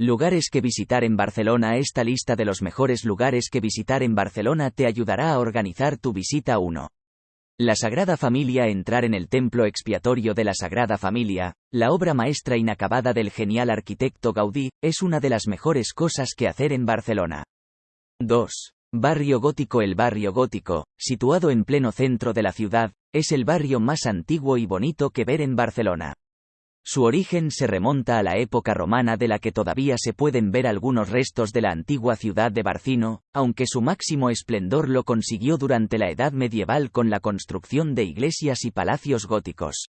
Lugares que visitar en Barcelona Esta lista de los mejores lugares que visitar en Barcelona te ayudará a organizar tu visita 1. La Sagrada Familia Entrar en el Templo Expiatorio de la Sagrada Familia, la obra maestra inacabada del genial arquitecto Gaudí, es una de las mejores cosas que hacer en Barcelona. 2. Barrio Gótico El barrio gótico, situado en pleno centro de la ciudad, es el barrio más antiguo y bonito que ver en Barcelona. Su origen se remonta a la época romana de la que todavía se pueden ver algunos restos de la antigua ciudad de Barcino, aunque su máximo esplendor lo consiguió durante la Edad Medieval con la construcción de iglesias y palacios góticos.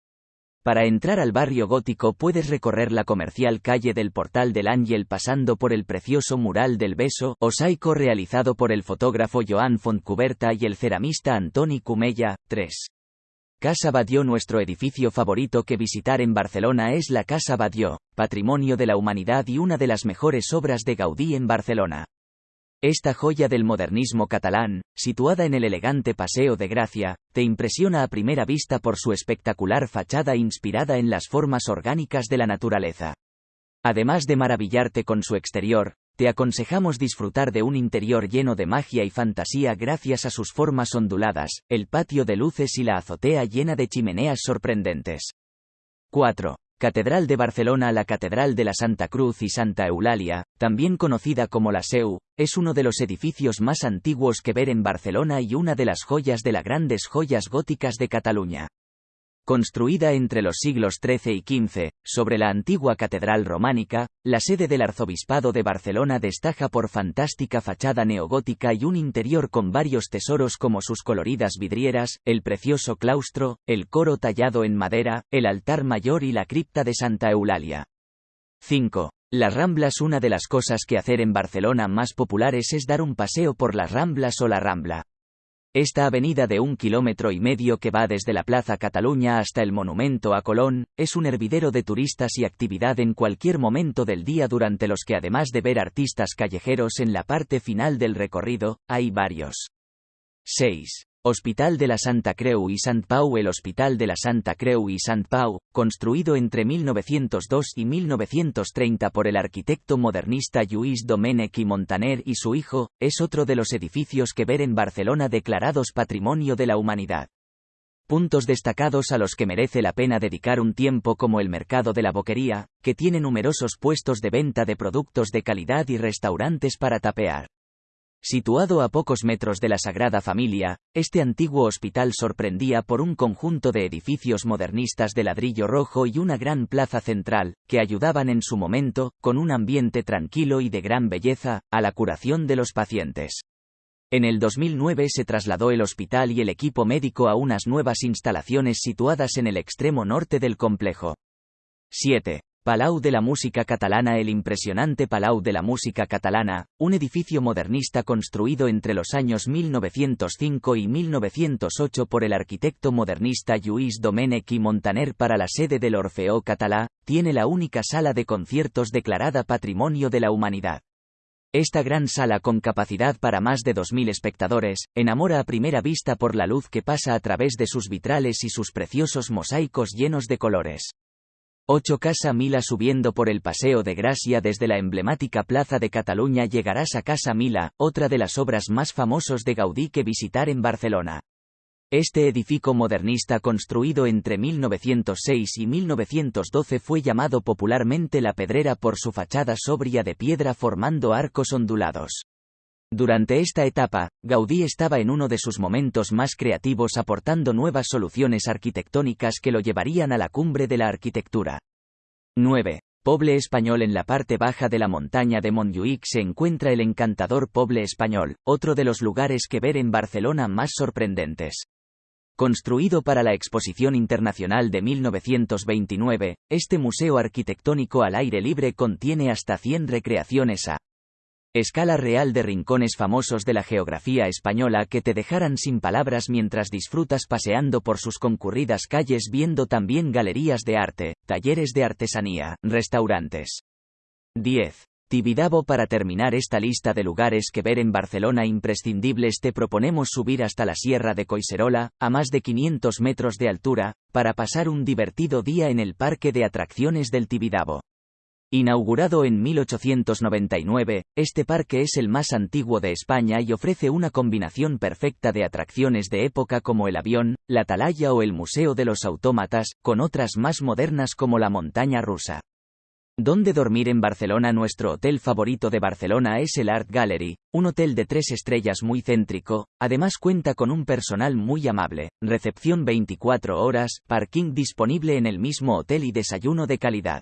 Para entrar al barrio gótico puedes recorrer la comercial calle del Portal del Ángel pasando por el precioso mural del beso, osaico realizado por el fotógrafo Joan Fontcuberta y el ceramista Antoni Cumella. 3. Casa Badió Nuestro edificio favorito que visitar en Barcelona es la Casa Badió, patrimonio de la humanidad y una de las mejores obras de Gaudí en Barcelona. Esta joya del modernismo catalán, situada en el elegante Paseo de Gracia, te impresiona a primera vista por su espectacular fachada inspirada en las formas orgánicas de la naturaleza. Además de maravillarte con su exterior, te aconsejamos disfrutar de un interior lleno de magia y fantasía gracias a sus formas onduladas, el patio de luces y la azotea llena de chimeneas sorprendentes. 4. Catedral de Barcelona La Catedral de la Santa Cruz y Santa Eulalia, también conocida como la Seu, es uno de los edificios más antiguos que ver en Barcelona y una de las joyas de las grandes joyas góticas de Cataluña. Construida entre los siglos XIII y XV, sobre la antigua catedral románica, la sede del arzobispado de Barcelona destaca por fantástica fachada neogótica y un interior con varios tesoros como sus coloridas vidrieras, el precioso claustro, el coro tallado en madera, el altar mayor y la cripta de Santa Eulalia. 5. Las Ramblas Una de las cosas que hacer en Barcelona más populares es dar un paseo por las Ramblas o la Rambla. Esta avenida de un kilómetro y medio que va desde la Plaza Cataluña hasta el Monumento a Colón, es un hervidero de turistas y actividad en cualquier momento del día durante los que además de ver artistas callejeros en la parte final del recorrido, hay varios. 6. Hospital de la Santa Creu y Sant Pau El Hospital de la Santa Creu y Sant Pau, construido entre 1902 y 1930 por el arquitecto modernista Lluís Domènech y Montaner y su hijo, es otro de los edificios que ver en Barcelona declarados Patrimonio de la Humanidad. Puntos destacados a los que merece la pena dedicar un tiempo como el mercado de la boquería, que tiene numerosos puestos de venta de productos de calidad y restaurantes para tapear. Situado a pocos metros de la Sagrada Familia, este antiguo hospital sorprendía por un conjunto de edificios modernistas de ladrillo rojo y una gran plaza central, que ayudaban en su momento, con un ambiente tranquilo y de gran belleza, a la curación de los pacientes. En el 2009 se trasladó el hospital y el equipo médico a unas nuevas instalaciones situadas en el extremo norte del complejo. 7. Palau de la Música Catalana El impresionante Palau de la Música Catalana, un edificio modernista construido entre los años 1905 y 1908 por el arquitecto modernista Lluís Domènech y Montaner para la sede del Orfeó Catalá, tiene la única sala de conciertos declarada Patrimonio de la Humanidad. Esta gran sala con capacidad para más de 2.000 espectadores, enamora a primera vista por la luz que pasa a través de sus vitrales y sus preciosos mosaicos llenos de colores. 8 Casa Mila subiendo por el Paseo de Gracia desde la emblemática Plaza de Cataluña llegarás a Casa Mila, otra de las obras más famosos de Gaudí que visitar en Barcelona. Este edificio modernista construido entre 1906 y 1912 fue llamado popularmente La Pedrera por su fachada sobria de piedra formando arcos ondulados. Durante esta etapa, Gaudí estaba en uno de sus momentos más creativos aportando nuevas soluciones arquitectónicas que lo llevarían a la cumbre de la arquitectura. 9. Poble Español En la parte baja de la montaña de Montjuïc se encuentra el encantador Poble Español, otro de los lugares que ver en Barcelona más sorprendentes. Construido para la Exposición Internacional de 1929, este museo arquitectónico al aire libre contiene hasta 100 recreaciones a Escala real de rincones famosos de la geografía española que te dejarán sin palabras mientras disfrutas paseando por sus concurridas calles viendo también galerías de arte, talleres de artesanía, restaurantes. 10. Tibidabo Para terminar esta lista de lugares que ver en Barcelona imprescindibles te proponemos subir hasta la Sierra de Coiserola, a más de 500 metros de altura, para pasar un divertido día en el Parque de Atracciones del Tibidabo. Inaugurado en 1899, este parque es el más antiguo de España y ofrece una combinación perfecta de atracciones de época como el avión, la atalaya o el Museo de los Autómatas, con otras más modernas como la montaña rusa. ¿Dónde dormir en Barcelona? Nuestro hotel favorito de Barcelona es el Art Gallery, un hotel de tres estrellas muy céntrico, además cuenta con un personal muy amable, recepción 24 horas, parking disponible en el mismo hotel y desayuno de calidad.